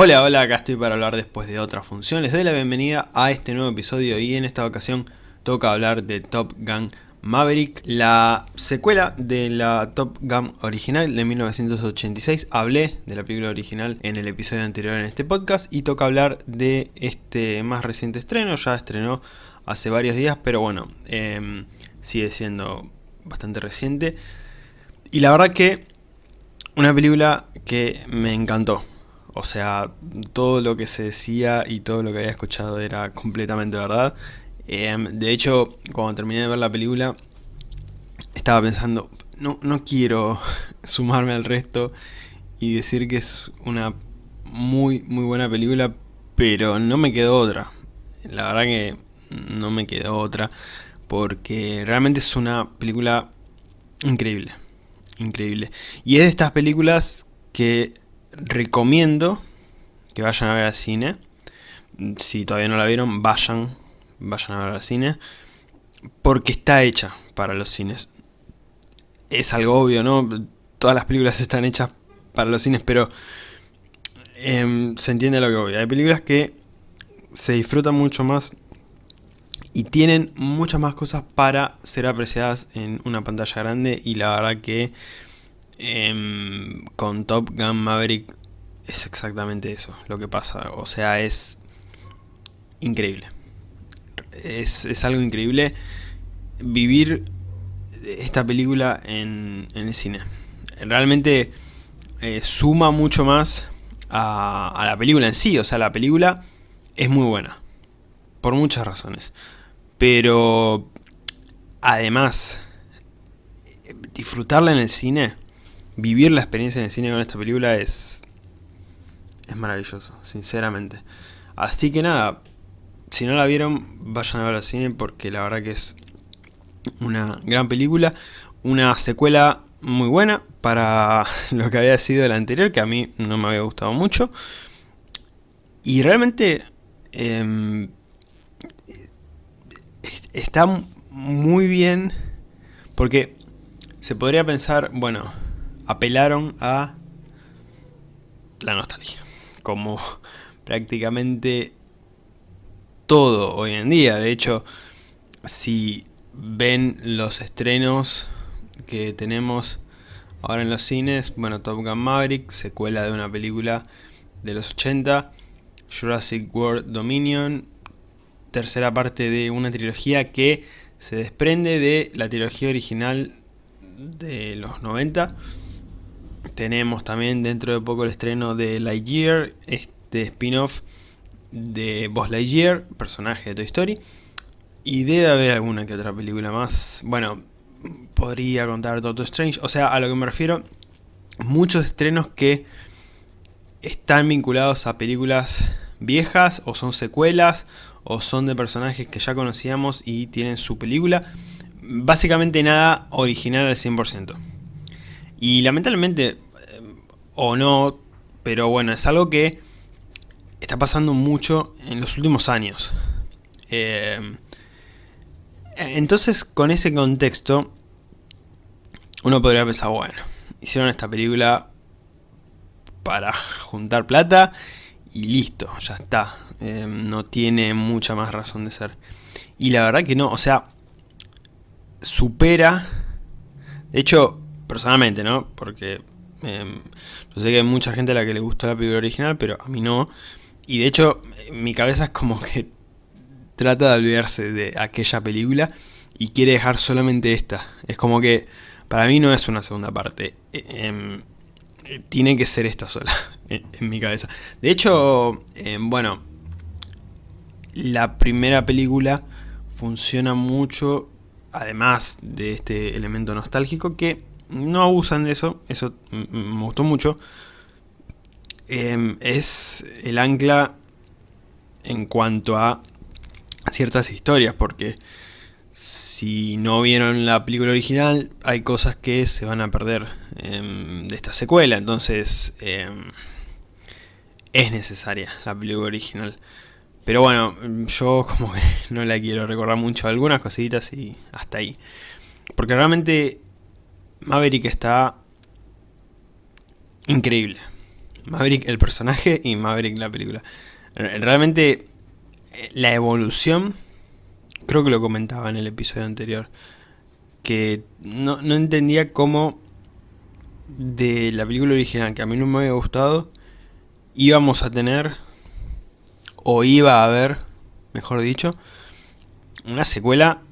Hola, hola, acá estoy para hablar después de otra función. Les doy la bienvenida a este nuevo episodio y en esta ocasión toca hablar de Top Gun Maverick, la secuela de la Top Gun original de 1986. Hablé de la película original en el episodio anterior en este podcast y toca hablar de este más reciente estreno. Ya estrenó hace varios días, pero bueno, eh, sigue siendo bastante reciente. Y la verdad que una película que me encantó. O sea, todo lo que se decía y todo lo que había escuchado era completamente verdad. Em, de hecho, cuando terminé de ver la película, estaba pensando, no, no quiero sumarme al resto y decir que es una muy, muy buena película, pero no me quedó otra. La verdad que no me quedó otra, porque realmente es una película increíble. Increíble. Y es de estas películas que recomiendo que vayan a ver al cine. Si todavía no la vieron, vayan, vayan a ver al cine. Porque está hecha para los cines. Es algo obvio, ¿no? Todas las películas están hechas para los cines, pero eh, se entiende lo que voy. Hay películas que se disfrutan mucho más y tienen muchas más cosas para ser apreciadas en una pantalla grande y la verdad que eh, con Top Gun Maverick es exactamente eso lo que pasa, o sea es increíble, es, es algo increíble vivir esta película en, en el cine, realmente eh, suma mucho más a, a la película en sí, o sea la película es muy buena, por muchas razones. Pero además, disfrutarla en el cine, vivir la experiencia en el cine con esta película es, es maravilloso, sinceramente. Así que nada, si no la vieron, vayan a ver al cine porque la verdad que es una gran película, una secuela muy buena para lo que había sido la anterior, que a mí no me había gustado mucho. Y realmente... Eh, está muy bien porque se podría pensar, bueno, apelaron a la nostalgia, como prácticamente todo hoy en día. De hecho, si ven los estrenos que tenemos ahora en los cines, bueno, Top Gun Maverick, secuela de una película de los 80, Jurassic World Dominion, tercera parte de una trilogía que se desprende de la trilogía original de los 90. Tenemos también dentro de poco el estreno de Lightyear, este spin-off de Buzz Lightyear, personaje de Toy Story. Y debe haber alguna que otra película más. Bueno, podría contar Doctor Strange. O sea, a lo que me refiero, muchos estrenos que están vinculados a películas viejas o son secuelas o son de personajes que ya conocíamos y tienen su película. Básicamente nada original al 100%. Y lamentablemente, o no, pero bueno, es algo que está pasando mucho en los últimos años. Eh, entonces, con ese contexto, uno podría pensar, bueno, hicieron esta película para juntar plata y listo, ya está. Em, no tiene mucha más razón de ser. Y la verdad que no, o sea, supera, de hecho, personalmente, ¿no? Porque em, yo sé que hay mucha gente a la que le gusta la película original, pero a mí no. Y de hecho, mi cabeza es como que trata de olvidarse de aquella película y quiere dejar solamente esta. Es como que para mí no es una segunda parte. E, em, tiene que ser esta sola, en, mi cabeza. De hecho, bueno, la primera película funciona mucho, además de este elemento nostálgico, que no abusan de eso, eso me gustó mucho. Em, es el ancla en cuanto a ciertas historias, porque si no vieron la película original, hay cosas que se van a perder em, de esta secuela, entonces em, es necesaria la película original. Pero bueno, yo como que no la quiero recordar mucho, algunas cositas y hasta ahí. Porque realmente Maverick está increíble. Maverick el personaje y Maverick la película. Realmente eh, la evolución, creo que lo comentaba en el episodio anterior, que no, no entendía cómo de la película original, que a mí no me había gustado, íbamos a tener, o iba a haber, mejor dicho, una secuela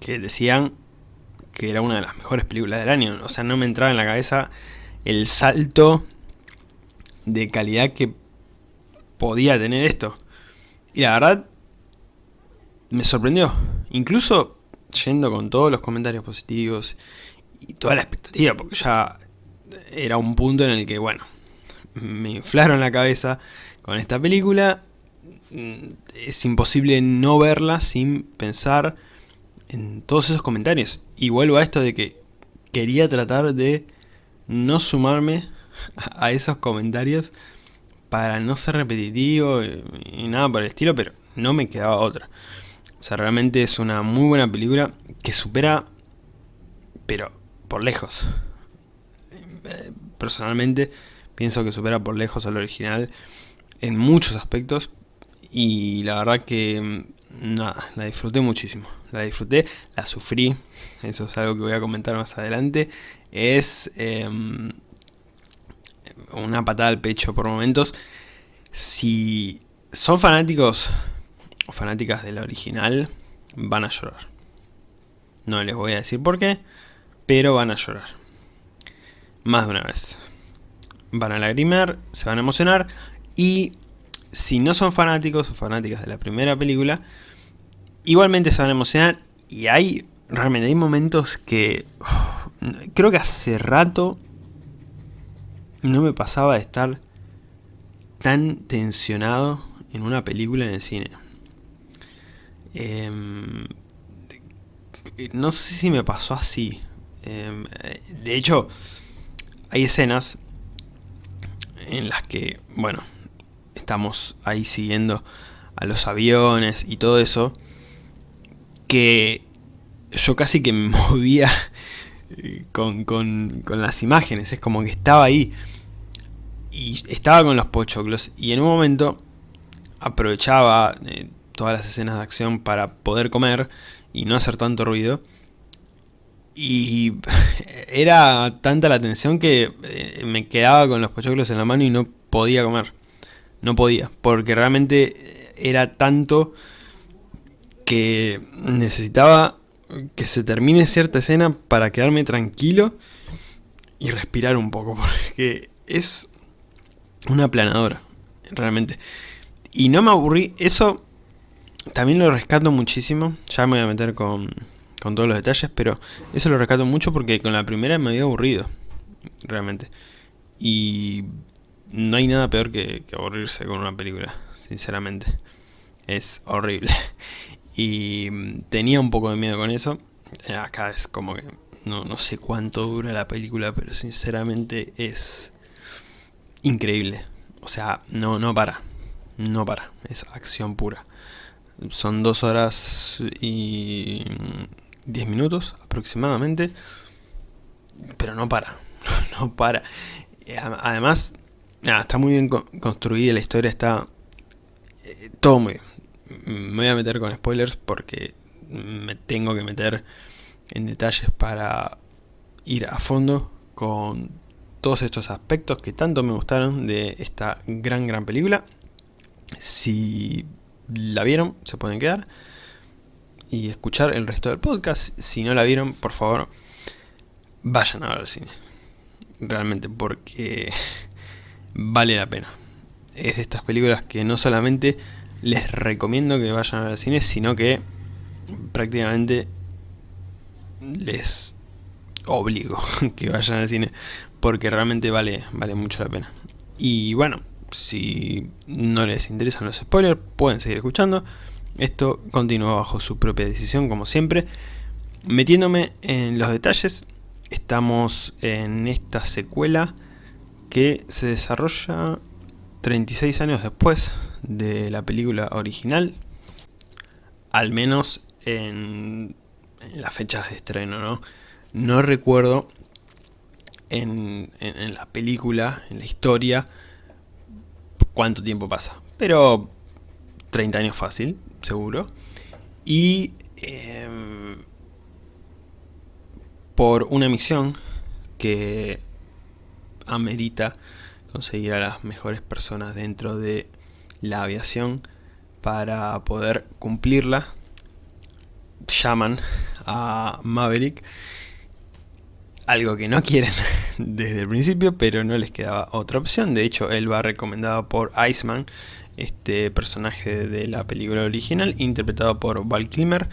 que decían que era una de las mejores películas del año. O sea, no me entraba en la cabeza el salto de calidad que podía tener esto. Y la verdad, me sorprendió. Incluso yendo con todos los comentarios positivos y toda la expectativa, porque ya era un punto en el que, bueno, me inflaron la cabeza con esta película. Es imposible no verla sin pensar en todos esos comentarios. Y vuelvo a esto de que quería tratar de no sumarme a esos comentarios para no ser repetitivo y nada por el estilo, pero no me quedaba otra. O sea, realmente es una muy buena película que supera, pero por lejos. Personalmente pienso que supera por lejos al original en muchos aspectos y la verdad que nada, la disfruté muchísimo. La disfruté, la sufrí, eso es algo que voy a comentar más adelante. Es em, una patada al pecho por momentos. Si son fanáticos o fanáticas de la original, van a llorar. No les voy a decir por qué, pero van a llorar. Más de una vez. Van a lagrimear, se van a emocionar y si no son fanáticos o fanáticas de la primera película, igualmente se van a emocionar y hay realmente hay momentos que creo que hace rato no me pasaba de estar tan tensionado en una película en el cine. Em, no sé si me pasó así. Em, de hecho, hay escenas en las que, bueno, estamos ahí siguiendo a los aviones y todo eso, que yo casi que me movía eh, con, con, las imágenes, es como que estaba ahí. Y estaba con los pochoclos. Y en un momento aprovechaba eh, todas las escenas de acción para poder comer y no hacer tanto ruido. Y era tanta la tensión que eh, me quedaba con los pochoclos en la mano y no podía comer. No podía, porque realmente era tanto que necesitaba que se termine cierta escena para quedarme tranquilo y respirar un poco, porque es una aplanadora, realmente. Y no me aburrí, eso también lo rescato muchísimo, ya me voy a meter con, todos los detalles, pero eso lo rescato mucho porque con la primera me había aburrido, realmente. Y no hay nada peor que, aburrirse con una película, sinceramente. Es horrible. Y mm, tenía un poco de miedo con eso. Acá es como que no, no sé cuánto dura la película, pero sinceramente es increíble. O sea, no, no para. No para. Es acción pura. Son dos horas y diez minutos aproximadamente. Pero no para. No para. Además, está muy bien construida, la historia está eh, todo muy bien. Me voy a meter con spoilers porque me tengo que meter en detalles para ir a fondo con todos estos aspectos que tanto me gustaron de esta gran gran película. Si la vieron, se pueden quedar y escuchar el resto del podcast. Si no la vieron, por favor, vayan a ver el cine. Realmente, porque vale la pena. Es de estas películas que no solamente les recomiendo que vayan al cine, sino que prácticamente les obligo que vayan al cine, porque realmente vale, vale mucho la pena. Y bueno, si no les interesan los spoilers, pueden seguir escuchando. Esto continúa bajo su propia decisión, como siempre. Metiéndome en los detalles, estamos en esta secuela que se desarrolla 36 años después de la película original, al menos en, las fechas de estreno, ¿no? Recuerdo en, la película, en la historia, cuánto tiempo pasa, pero 30 años fácil, seguro. Y em, por una misión que amerita conseguir a las mejores personas dentro de la aviación para poder cumplirla, llaman a Maverick, algo que no quieren desde el principio, pero no les quedaba otra opción. De hecho, él va recomendado por Iceman, este personaje de la película original, interpretado por Val Kilmer.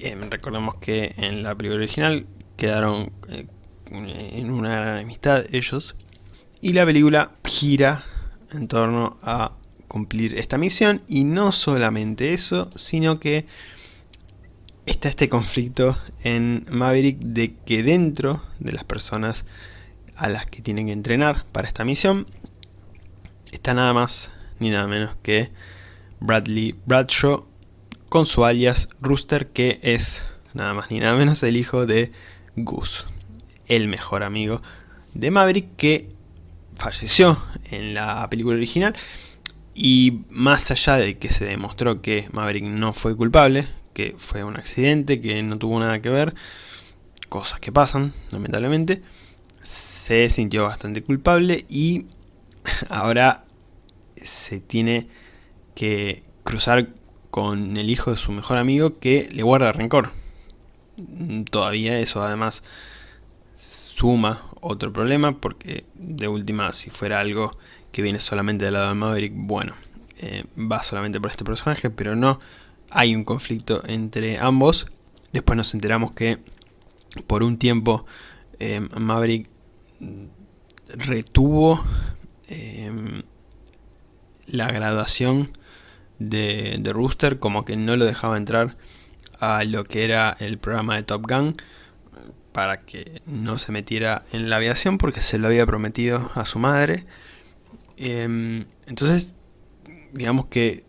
Em, recordemos que en la película original quedaron eh, en una gran amistad ellos. Y la película gira en torno a cumplir esta misión. Y no solamente eso, sino que está este conflicto en Maverick de que dentro de las personas a las que tienen que entrenar para esta misión está nada más ni nada menos que Bradley Bradshaw con su alias Rooster que es nada más ni nada menos el hijo de Goose, el mejor amigo de Maverick que falleció en la película original y más allá de que se demostró que Maverick no fue culpable, que fue un accidente, que no tuvo nada que ver, cosas que pasan, lamentablemente, se sintió bastante culpable y ahora se tiene que cruzar con el hijo de su mejor amigo que le guarda rencor. Todavía eso además suma otro problema porque de última si fuera algo que viene solamente del lado de Maverick, bueno, eh, va solamente por este personaje, pero no hay un conflicto entre ambos. Después nos enteramos que por un tiempo eh, Maverick retuvo eh, la graduación de, de, Rooster, como que no lo dejaba entrar a lo que era el programa de Top Gun para que no se metiera en la aviación porque se lo había prometido a su madre. Em, entonces, digamos que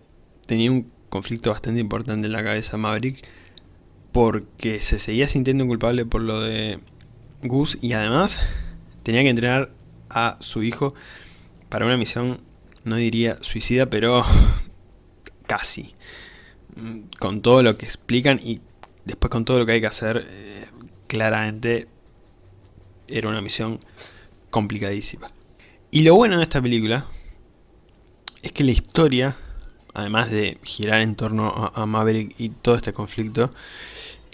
tenía un conflicto bastante importante en la cabeza Maverick porque se seguía sintiendo culpable por lo de Gus y además tenía que entrenar a su hijo para una misión, no diría suicida, pero casi. Con todo lo que explican y después con todo lo que hay que hacer, eh, claramente era una misión complicadísima. Y lo bueno de esta película es que la historia además de girar en torno a, Maverick y todo este conflicto,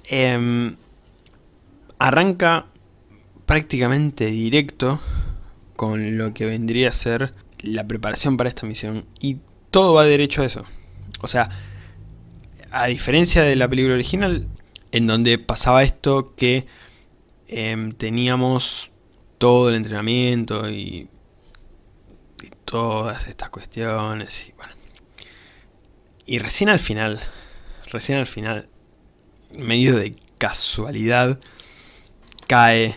em, arranca prácticamente directo con lo que vendría a ser la preparación para esta misión y todo va derecho a eso. O sea, a diferencia de la película original, en donde pasaba esto que em, teníamos todo el entrenamiento y, y todas estas cuestiones y bueno, y recién al final, recién al final, medio de casualidad, cae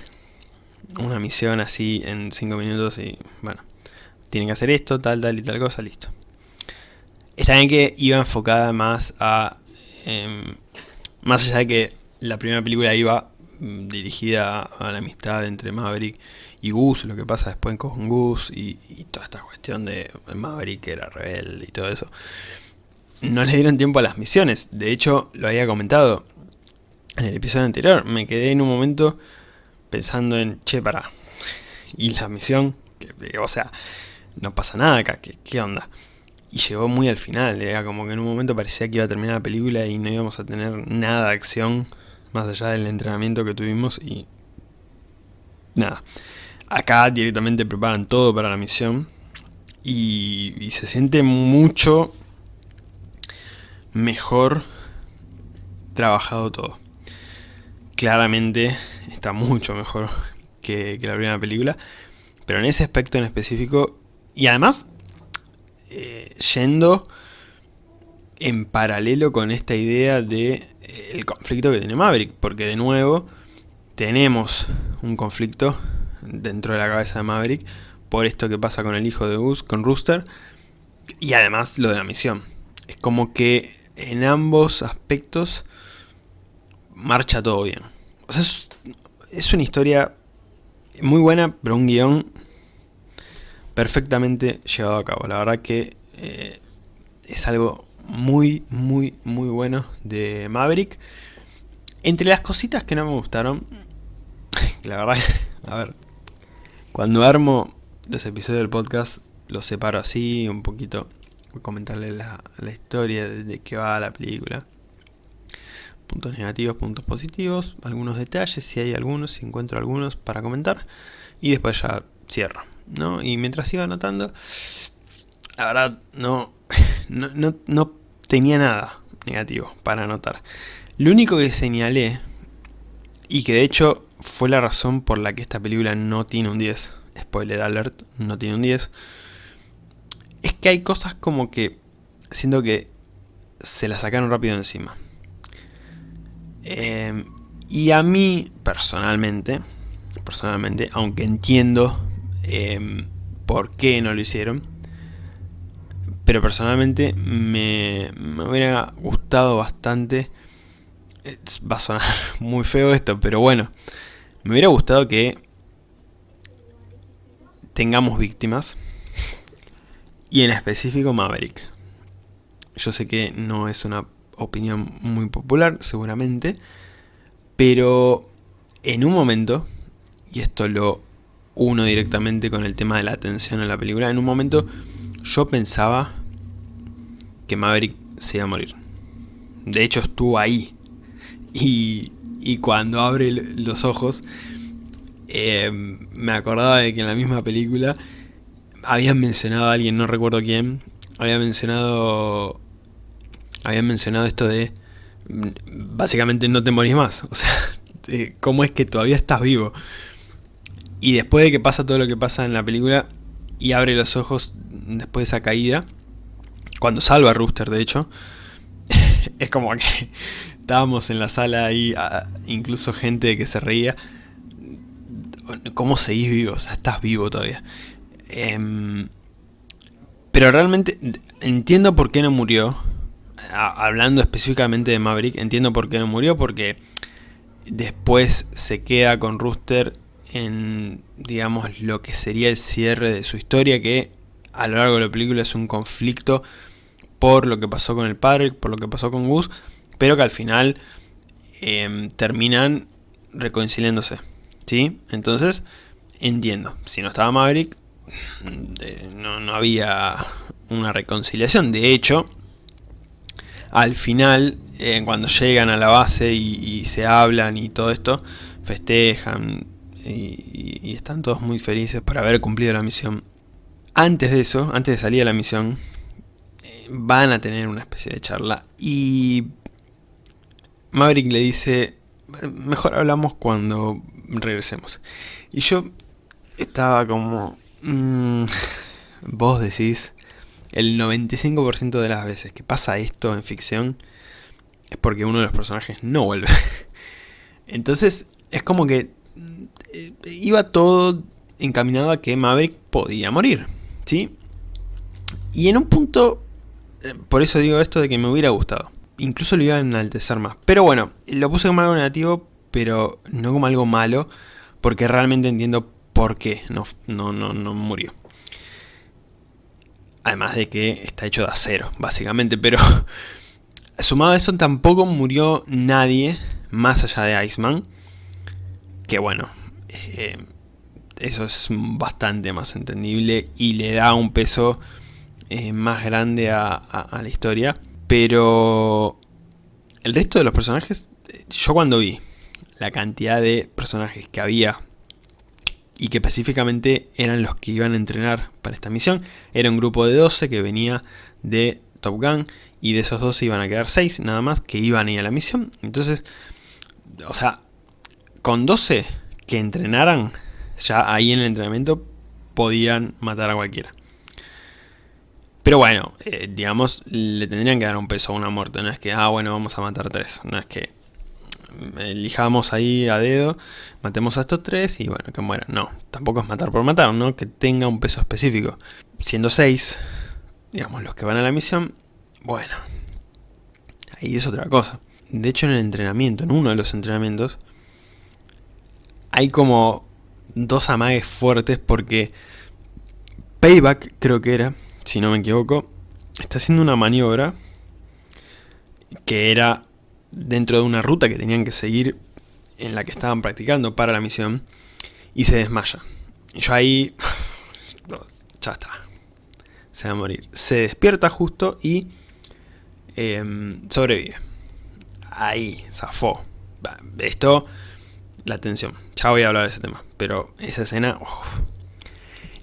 una misión así en 5 minutos y bueno, tienen que hacer esto, tal, tal y tal cosa, listo. Está bien que iba enfocada más a... Em, más allá de que la primera película iba dirigida a la amistad entre Maverick y Gus, lo que pasa después con Gus y, toda esta cuestión de Maverick que era rebelde y todo eso no le dieron tiempo a las misiones. De hecho, lo había comentado en el episodio anterior. Me quedé en un momento pensando en, che, para. Y la misión, que, o sea, no pasa nada acá, ¿qué, onda? Y llegó muy al final, era como que en un momento parecía que iba a terminar la película y no íbamos a tener nada de acción más allá del entrenamiento que tuvimos y nada. Acá directamente preparan todo para la misión y, se siente mucho mejor trabajado todo. Claramente está mucho mejor que, la primera película, pero en ese aspecto en específico, y además eh, yendo en paralelo con esta idea de el conflicto que tiene Maverick, porque de nuevo tenemos un conflicto dentro de la cabeza de Maverick por esto que pasa con el hijo de Gus, con Rooster, y además lo de la misión. Es como que en ambos aspectos marcha todo bien. O sea, es, una historia muy buena, pero un guion perfectamente llevado a cabo. La verdad que eh, es algo muy, muy, muy bueno de Maverick. Entre las cositas que no me gustaron, la verdad, a ver, cuando armo los episodios del podcast, los separo así, un poquito, voy a comentarles la, historia de, de qué va la película. Puntos negativos, puntos positivos, algunos detalles, si hay algunos, si encuentro algunos para comentar, y después ya cierro. ¿no? Y mientras iba anotando, la verdad no, no, no, tenía nada negativo para anotar. Lo único que señalé, y que de hecho fue la razón por la que esta película no tiene un 10, spoiler alert, no tiene un 10, es que hay cosas como que siento que se la sacaron rápido encima. Eh, y a mí, personalmente, personalmente, aunque entiendo Em, por qué no lo hicieron. Pero personalmente me, hubiera gustado bastante. Va a sonar muy feo esto, pero bueno. Me hubiera gustado que tengamos víctimas. Y en específico Maverick. Yo sé que no es una opinión muy popular, seguramente. Pero en un momento, y esto lo uno directamente con el tema de la atención a la película. En un momento yo pensaba que Maverick se iba a morir. De hecho estuvo ahí. Y, y cuando abre los ojos, eh, me acordaba de que en la misma película habían mencionado a alguien, no recuerdo quién, había mencionado habían mencionado esto de básicamente no te morís más. O sea, ¿cómo es que todavía estás vivo? Y después de que pasa todo lo que pasa en la película y abre los ojos después de esa caída, cuando salva a Rooster de hecho, es como que estábamos en la sala y incluso gente que se reía. ¿Cómo seguís vivo? O sea, estás vivo todavía. Em, pero realmente entiendo por qué no murió. hablando específicamente de Maverick, entiendo por qué no murió, porque después se queda con Rooster en, digamos, lo que sería el cierre de su historia, que a lo largo de la película es un conflicto por lo que pasó con el padre, por lo que pasó con Gus, pero que al final em, terminan reconciliándose, ¿sí? Entonces, entiendo, si no estaba Maverick, no, no había una reconciliación, de hecho, al final, eh, cuando llegan a la base y se hablan y todo esto, festejan, y, están todos muy felices por haber cumplido la misión. Antes de eso, antes de salir a la misión, van a tener una especie de charla y Maverick le dice, mejor hablamos cuando regresemos. Y yo estaba como, mm, vos decís, el 95% de las veces que pasa esto en ficción es porque uno de los personajes no vuelve. Entonces es como que eh, iba todo encaminado a que Maverick podía morir, ¿sí? Y en un punto, por eso digo esto de que me hubiera gustado. Incluso lo iba a enaltecer más. Pero bueno, lo puse como algo negativo, pero no como algo malo, porque realmente entiendo por qué no, no, no, no murió. Además de que está hecho de acero, básicamente, pero sumado a eso tampoco murió nadie más allá de Iceman. Que bueno, eh, eso es bastante más entendible y le da un peso eh, más grande a, la historia. Pero el resto de los personajes, yo cuando vi la cantidad de personajes que había y que específicamente eran los que iban a entrenar para esta misión, era un grupo de 12 que venía de Top Gun y de esos 12 iban a quedar 6 nada más que iban a ir a la misión. Entonces, o sea, con 12 que entrenaran, ya ahí en el entrenamiento podían matar a cualquiera. Pero bueno, eh, digamos, le tendrían que dar un peso a una muerte. No es que, ah, bueno, vamos a matar tres. No es que elijamos ahí a dedo, matemos a estos tres y bueno, que mueran. No, tampoco es matar por matar, ¿no? Que tenga un peso específico. Siendo seis, digamos, los que van a la misión, bueno, ahí es otra cosa. De hecho, en el entrenamiento, en uno de los entrenamientos, hay como dos amagues fuertes porque Payback creo que era, si no me equivoco, está haciendo una maniobra que era dentro de una ruta que tenían que seguir en la que estaban practicando para la misión y se desmaya. Y yo ahí, ya está, se va a morir. Se despierta justo y em, sobrevive. Ahí, zafó. Esto, la tensión. Ya voy a hablar de ese tema, pero esa escena...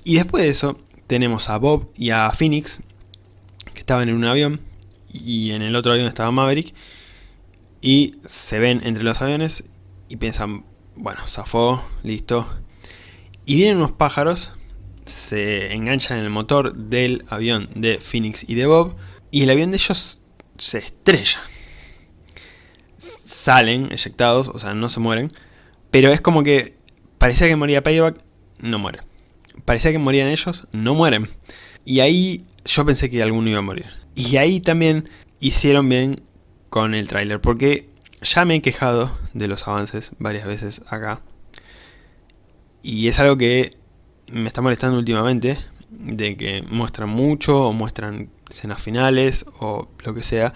Y después de eso, tenemos a Bob y a Phoenix, que estaban en un avión, y en el otro avión estaba Maverick, y se ven entre los aviones y piensan, bueno, zafó, listo. Y vienen unos pájaros, se enganchan en el motor del avión de Phoenix y de Bob, y el avión de ellos se estrella. Salen eyectados, o sea, no se mueren, pero es como que parecía que moría Payback, no muere. Parecía que morían ellos, no mueren. Y ahí yo pensé que alguno iba a morir. Y ahí también hicieron bien con el tráiler, porque ya me he quejado de los avances varias veces acá. Y es algo que me está molestando últimamente, de que muestran mucho o muestran escenas finales o lo que sea.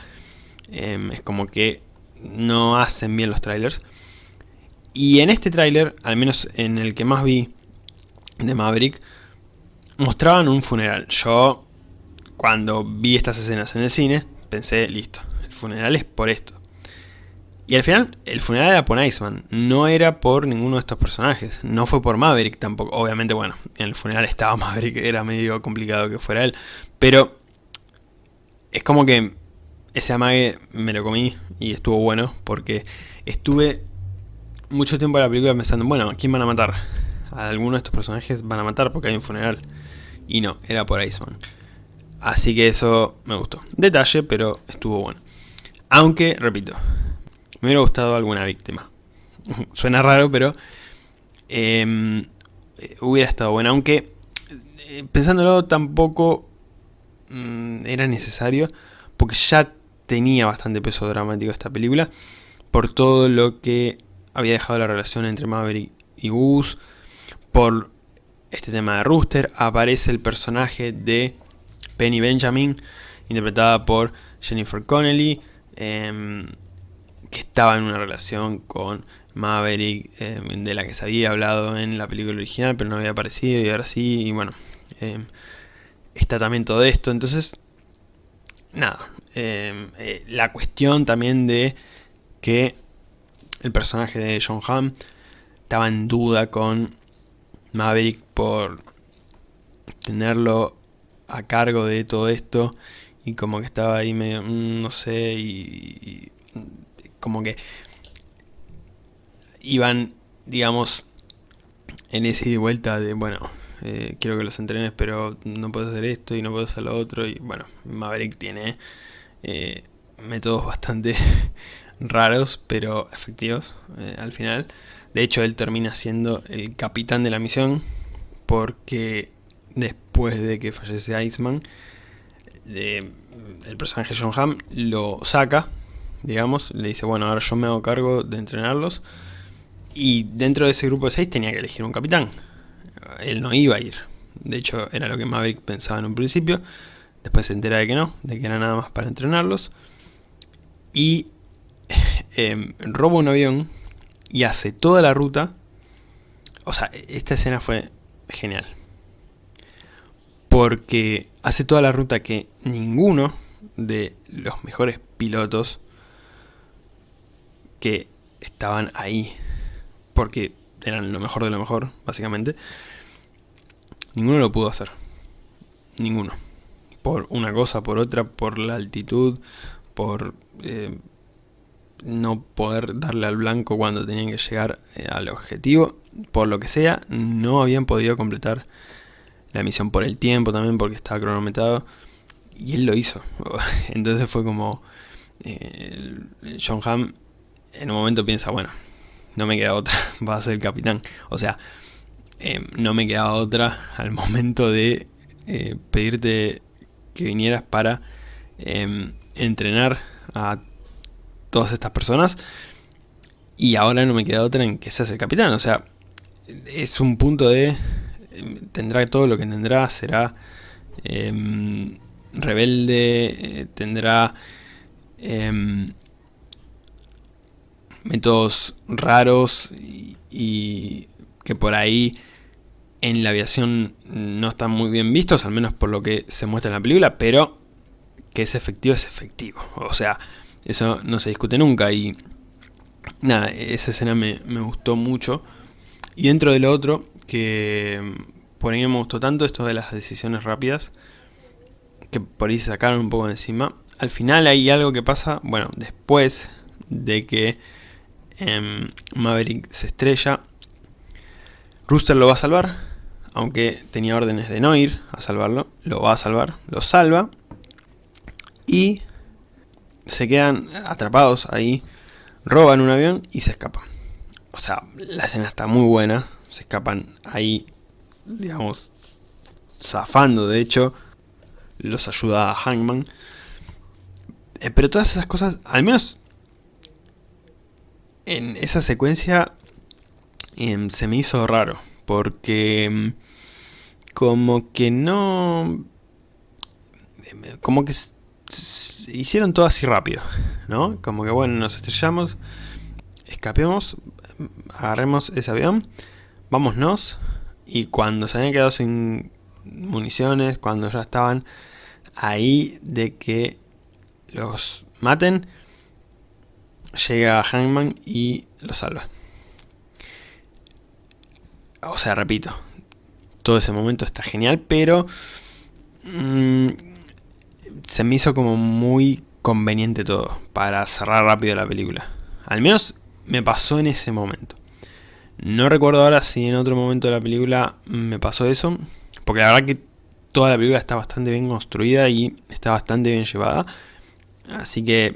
Em, es como que no hacen bien los trailers. Y en este tráiler, al menos en el que más vi de Maverick, mostraban un funeral. Yo, cuando vi estas escenas en el cine, pensé, listo, el funeral es por esto. Y al final, el funeral era por Iceman, no era por ninguno de estos personajes, no fue por Maverick tampoco. Obviamente, bueno, en el funeral estaba Maverick, era medio complicado que fuera él, pero es como que ese amague me lo comí y estuvo bueno, porque estuve mucho tiempo en la película pensando, bueno, ¿quién van a matar? A alguno de estos personajes van a matar porque hay un funeral. Y no, era por Iceman. Así que eso me gustó. Detalle, pero estuvo bueno. Aunque, repito, me hubiera gustado alguna víctima. Suena raro, pero em, hubiera estado bueno. Aunque, eh, pensándolo, tampoco mm, era necesario, porque ya tenía bastante peso dramático esta película, por todo lo que había dejado la relación entre Maverick y Gus, por este tema de Rooster, aparece el personaje de Penny Benjamin, interpretada por Jennifer Connelly, em, que estaba en una relación con Maverick, eh, de la que se había hablado en la película original, pero no había aparecido, y ahora sí, y bueno, eh, está también todo esto, entonces, nada, eh, la cuestión también de que el personaje de John Hamm estaba en duda con Maverick por tenerlo a cargo de todo esto y como que estaba ahí medio, mm, no sé, y como que iban, digamos, en ese y vuelta de, bueno, eh, quiero que los entrenes, pero no puedo hacer esto y no puedo hacer lo otro. Y bueno, Maverick tiene eh, métodos bastante raros, pero efectivos eh, al final. De hecho, él termina siendo el capitán de la misión, porque después de que fallece Iceman, el personaje John Hamm lo saca digamos, le dice, bueno, ahora yo me hago cargo de entrenarlos. Y dentro de ese grupo de seis tenía que elegir un capitán. Él no iba a ir. De hecho, era lo que Maverick pensaba en un principio. Después se entera de que no, de que era nada más para entrenarlos. Y em, roba un avión y hace toda la ruta. O sea, esta escena fue genial. Porque hace toda la ruta que ninguno de los mejores pilotos que estaban ahí porque eran lo mejor de lo mejor, básicamente, ninguno lo pudo hacer. Ninguno. Por una cosa, por otra, por la altitud, por eh, no poder darle al blanco cuando tenían que llegar eh, al objetivo, por lo que sea, no habían podido completar la misión por el tiempo también, porque estaba cronometrado, y él lo hizo. Entonces fue como eh, John Hamm en un momento piensa, bueno, no me queda otra, va a ser el capitán. O sea, eh, no me queda otra al momento de pedirte que vinieras para em, entrenar a todas estas personas. Y ahora no me queda otra en que seas el capitán. O sea, es un punto de em, tendrá todo lo que tendrá, será em, rebelde, eh, tendrá métodos raros y, que por ahí en la aviación no están muy bien vistos, al menos por lo que se muestra en la película, pero que es efectivo es efectivo. O sea, eso no se discute nunca y nada, esa escena me, gustó mucho. Y dentro de lo otro, que por ahí me gustó tanto, esto de las decisiones rápidas, que por ahí se sacaron un poco de encima. Al final hay algo que pasa, bueno, después de que em, Maverick se estrella, Rooster lo va a salvar, aunque tenía órdenes de no ir a salvarlo, lo va a salvar, lo salva, y se quedan atrapados ahí, roban un avión y se escapan. O sea, la escena está muy buena, se escapan ahí, digamos, zafando de hecho, los ayuda a Hangman. Eh, pero todas esas cosas, al menos en esa secuencia, em, se me hizo raro, porque em, como que no... Em, como que hicieron todo así rápido, ¿no? Como que bueno, nos estrellamos, escapemos, agarremos ese avión, vámonos, y cuando se habían quedado sin municiones, cuando ya estaban ahí de que los maten, llega Hangman y los salva. O sea, repito, todo ese momento está genial, pero... Mmm, se me hizo como muy conveniente todo para cerrar rápido la película. Al menos me pasó en ese momento. No recuerdo ahora si en otro momento de la película me pasó eso, porque la verdad que toda la película está bastante bien construida y está bastante bien llevada. Así que,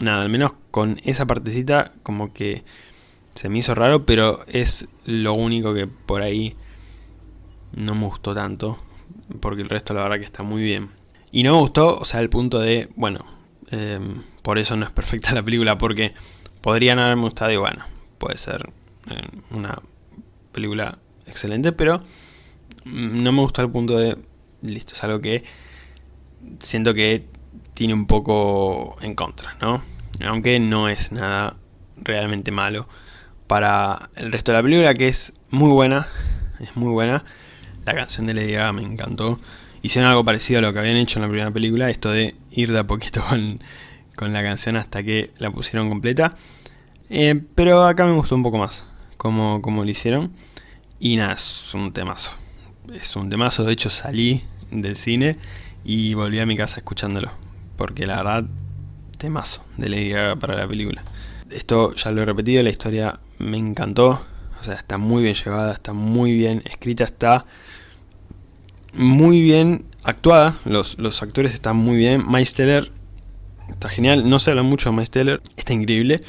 nada, al menos con esa partecita como que se me hizo raro, pero es lo único que por ahí no me gustó tanto, porque el resto la verdad que está muy bien. Y no me gustó, o sea, el punto de, bueno, em, por eso no es perfecta la película, porque podrían haberme gustado y bueno, puede ser em, una película excelente, pero no me gustó el punto de, listo, es algo que siento que tiene un poco en contra, ¿no? Aunque no es nada realmente malo para el resto de la película, que es muy buena, es muy buena. La canción de Lady Gaga me encantó hicieron algo parecido a lo que habían hecho en la primera película, esto de ir de a poquito con, la canción hasta que la pusieron completa. Eh, pero acá me gustó un poco más como, como lo hicieron. Y nada, es un temazo. Es un temazo, de hecho salí del cine y volví a mi casa escuchándolo. Porque la verdad, temazo de Lady Gaga para la película. Esto ya lo he repetido, la historia me encantó. O sea, está muy bien llevada, está muy bien escrita, está muy bien actuada, los, actores están muy bien, Miles Teller está genial, no se habla mucho de Miles Teller, está increíble.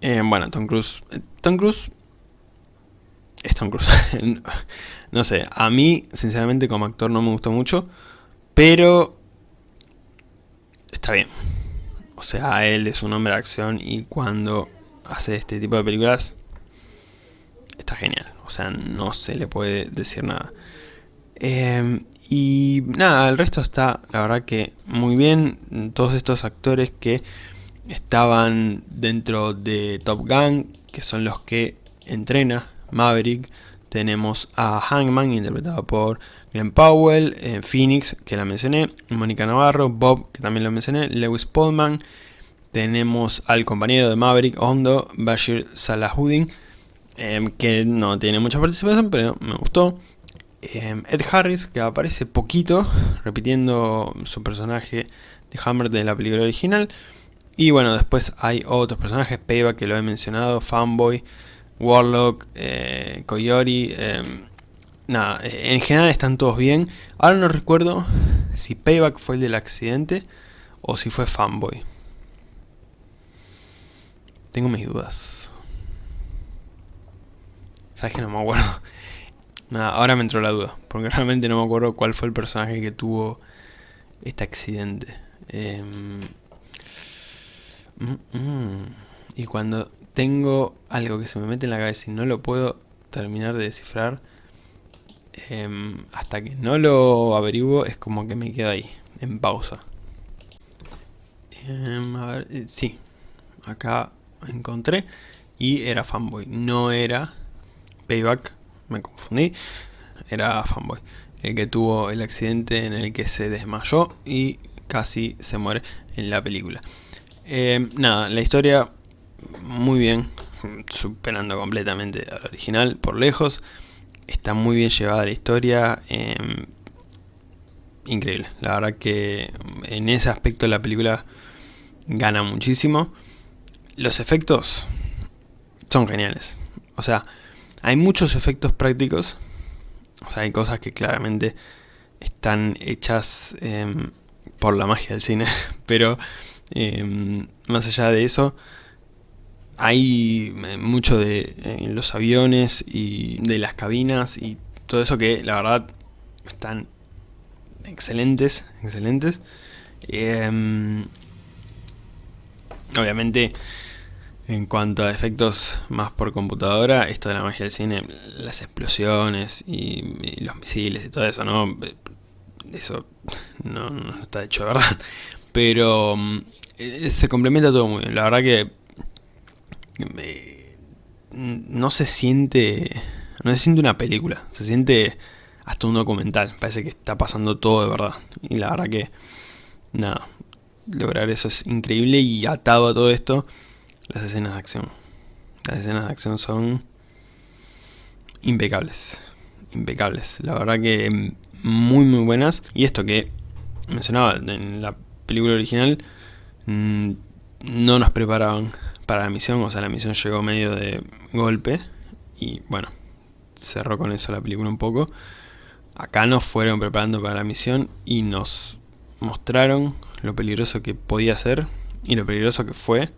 Eh, bueno, Tom Cruise, eh, Tom Cruise es Tom Cruise, no sé, a mí sinceramente como actor no me gustó mucho, pero está bien. O sea, él es un hombre de acción y cuando hace este tipo de películas está genial. O sea, no se le puede decir nada. Em, y nada, el resto está, la verdad que muy bien. Todos estos actores que estaban dentro de Top Gun, que son los que entrena Maverick. Tenemos a Hangman, interpretado por Glenn Powell, eh, Phoenix, que la mencioné, Mónica Navarro, Bob, que también lo mencioné, Lewis Pullman. Tenemos al compañero de Maverick, Hondo, Bashir Salahuddin, em, que no tiene mucha participación, pero me gustó. Em, Ed Harris, que aparece poquito, repitiendo su personaje de Hammer de la película original. Y bueno, después hay otros personajes, Payback que lo he mencionado, Fanboy, Warlock, eh. Em, nada, en general están todos bien. Ahora no recuerdo si Payback fue el del accidente o si fue Fanboy. Tengo mis dudas. ¿Sabes que no me acuerdo? Nada, ahora me entró la duda, porque realmente no me acuerdo cuál fue el personaje que tuvo este accidente. Em, mm, mm. y cuando tengo algo que se me mete en la cabeza y no lo puedo terminar de descifrar, Em, hasta que no lo averiguo es como que me quedo ahí, en pausa. Em, a ver, eh, sí, acá encontré y era fanboy, no era payback, me confundí, era fanboy, el que tuvo el accidente en el que se desmayó y casi se muere en la película. Em, nada, la historia muy bien, superando completamente al original por lejos. Está muy bien llevada la historia. Em, increíble. La verdad que en ese aspecto la película gana muchísimo. Los efectos son geniales. O sea, hay muchos efectos prácticos. O sea, hay cosas que claramente están hechas em, por la magia del cine. Pero em, más allá de eso, hay eh, mucho de los aviones y de las cabinas y todo eso que la verdad están excelentes, excelentes. Em, obviamente en cuanto a efectos más por computadora, esto de la magia del cine, las explosiones y, los misiles y todo eso, ¿no? Eso no, no está hecho de verdad. Pero mm, eh, se complementa todo muy bien. La verdad que no se siente no se siente una película, se siente hasta un documental, parece que está pasando todo de verdad. Y la verdad que, nada, lograr eso es increíble y atado a todo esto, las escenas de acción. Las escenas de acción son impecables, impecables. La verdad que muy muy buenas. Y esto que mencionaba en la película original, mm, no nos preparaban para la misión, o sea, la misión llegó medio de golpe y bueno, cerró con eso la película un poco. Acá nos fueron preparando para la misión y nos mostraron lo peligroso que podía ser y lo peligroso que fue.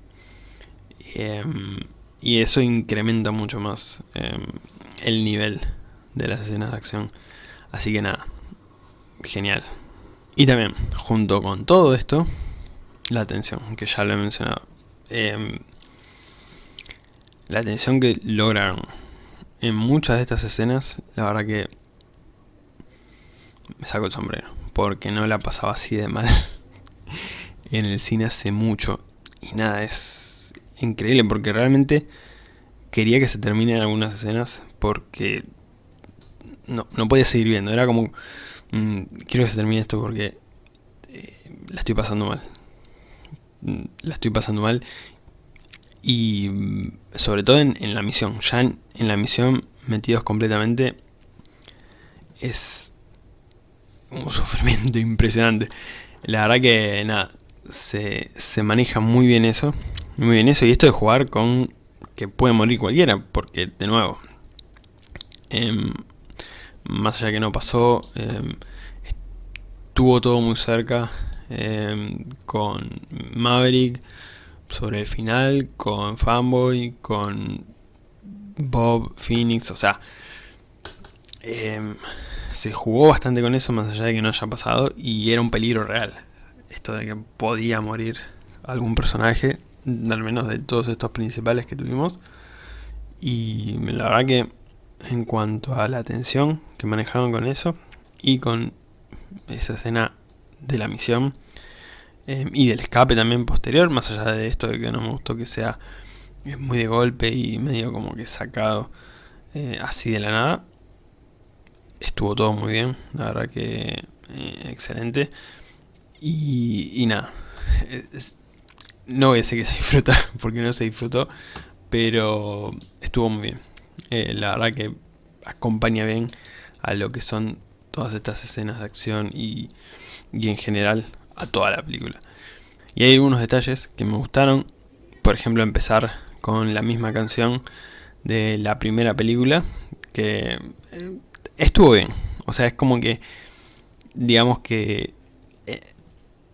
Em, y eso incrementa mucho más em, el nivel de las escenas de acción. Así que nada, genial. Y también, junto con todo esto, la atención, que ya lo he mencionado. Em, la atención que lograron en muchas de estas escenas, la verdad que me saco el sombrero, porque no la pasaba así de mal en el cine hace mucho. Y nada, es increíble porque realmente quería que se terminen algunas escenas porque no, no podía seguir viendo. Era como, mm, quiero que se termine esto porque eh, la estoy pasando mal. Mm, la estoy pasando mal y mm, sobre todo en, la misión, ya en, la misión metidos completamente es un sufrimiento impresionante. La verdad que nada, se, se, maneja muy bien eso, muy bien eso y esto de jugar con que puede morir cualquiera, porque de nuevo, em, más allá que no pasó, eh, estuvo todo muy cerca em, con Maverick, sobre el final con Fanboy, con Bob, Phoenix, o sea, em, se jugó bastante con eso más allá de que no haya pasado y era un peligro real. Esto de que podía morir algún personaje, al menos de todos estos principales que tuvimos. Y la verdad que en cuanto a la atención que manejaban con eso y con esa escena de la misión, Em, y del escape también posterior, más allá de esto de que no me gustó que sea muy de golpe y medio como que sacado eh, así de la nada. Estuvo todo muy bien, la verdad que eh, excelente. Y, nada, no voy a decir que se disfruta, porque no se disfrutó, pero estuvo muy bien. Eh, la verdad que acompaña bien a lo que son todas estas escenas de acción y, y en general a toda la película. Y hay algunos detalles que me gustaron, por ejemplo empezar con la misma canción de la primera película, que eh, estuvo bien, o sea es como que, digamos que eh,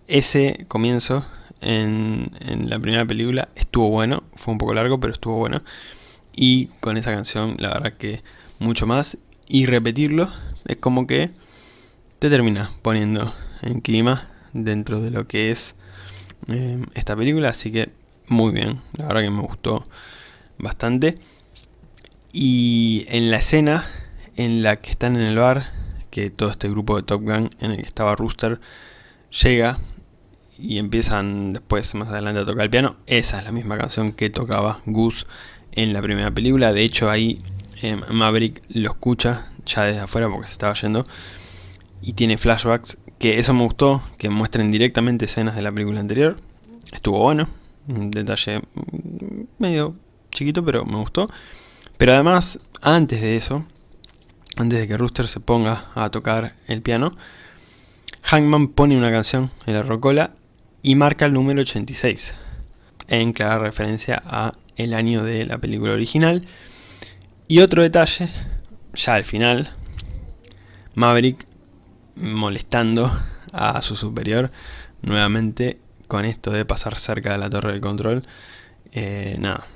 ese comienzo en, la primera película estuvo bueno, fue un poco largo pero estuvo bueno, y con esa canción la verdad que mucho más, y repetirlo es como que te termina poniendo en clima dentro de lo que es eh, esta película, así que muy bien, la verdad que me gustó bastante. Y en la escena en la que están en el bar, que todo este grupo de Top Gun en el que estaba Rooster llega y empiezan después más adelante a tocar el piano. Esa es la misma canción que tocaba Goose en la primera película. De hecho ahí eh, Maverick lo escucha ya desde afuera porque se estaba yendo y tiene flashbacks. Que eso me gustó, que muestren directamente escenas de la película anterior. Estuvo bueno, un detalle medio chiquito pero me gustó. Pero además, antes de eso, antes de que Rooster se ponga a tocar el piano, Hangman pone una canción en la rocola y marca el número 86, en clara referencia a el año de la película original. Y otro detalle, ya al final, Maverick molestando a su superior nuevamente con esto de pasar cerca de la torre de control. Eh, nada,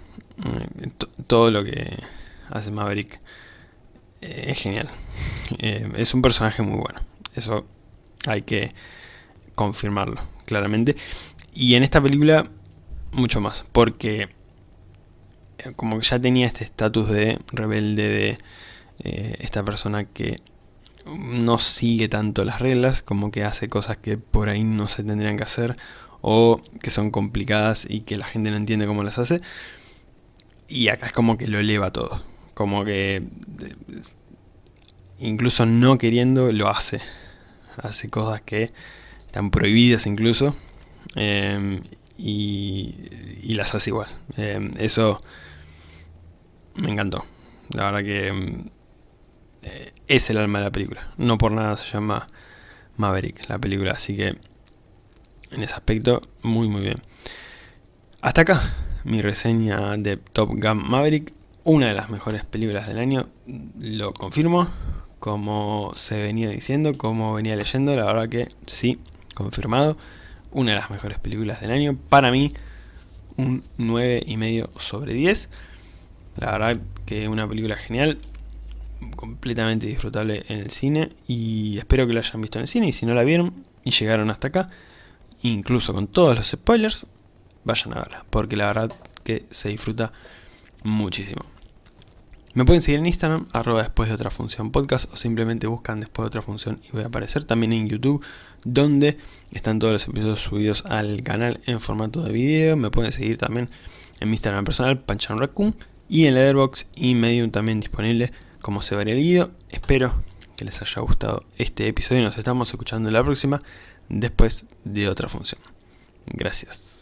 eh, todo lo que hace Maverick eh, es genial. es un personaje muy bueno. Eso hay que confirmarlo claramente. Y en esta película mucho más, porque eh, como que ya tenía este estatus de rebelde de eh, esta persona que no sigue tanto las reglas, como que hace cosas que por ahí no se tendrían que hacer o que son complicadas y que la gente no entiende cómo las hace. Y acá es como que lo eleva todo, como que incluso no queriendo lo hace. Hace cosas que están prohibidas incluso, em, y, las hace igual. Em, eso me encantó. La verdad que em, eh, es el alma de la película. No por nada se llama Maverick la película, así que en ese aspecto muy muy bien. Hasta acá mi reseña de Top Gun Maverick, una de las mejores películas del año, lo confirmo, como se venía diciendo, como venía leyendo, la verdad que sí, confirmado. Una de las mejores películas del año. Para mí, un 9,5 sobre 10. La verdad que una película genial. Completamente disfrutable en el cine. Y espero que lo hayan visto en el cine. Y si no la vieron y llegaron hasta acá, incluso con todos los spoilers, vayan a verla. Porque la verdad que se disfruta muchísimo. Me pueden seguir en Instagram, arroba después de otra función podcast, o simplemente buscan después de otra función y voy a aparecer también en YouTube, donde están todos los episodios subidos al canal en formato de video. Me pueden seguir también en mi Instagram personal, Panchan Raccoon, y en Letterboxd y Medium también disponible como se vería el video. Espero que les haya gustado este episodio y nos estamos escuchando en la próxima, después de otra función. Gracias.